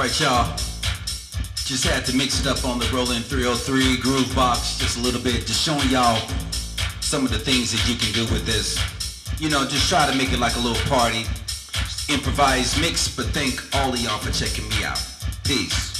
right, y'all. Just had to mix it up on the Roland 303 Groove Box just a little bit, just showing y'all some of the things that you can do with this. You know, just try to make it like a little party. Improvise mix, but thank all of y'all for checking me out. Peace.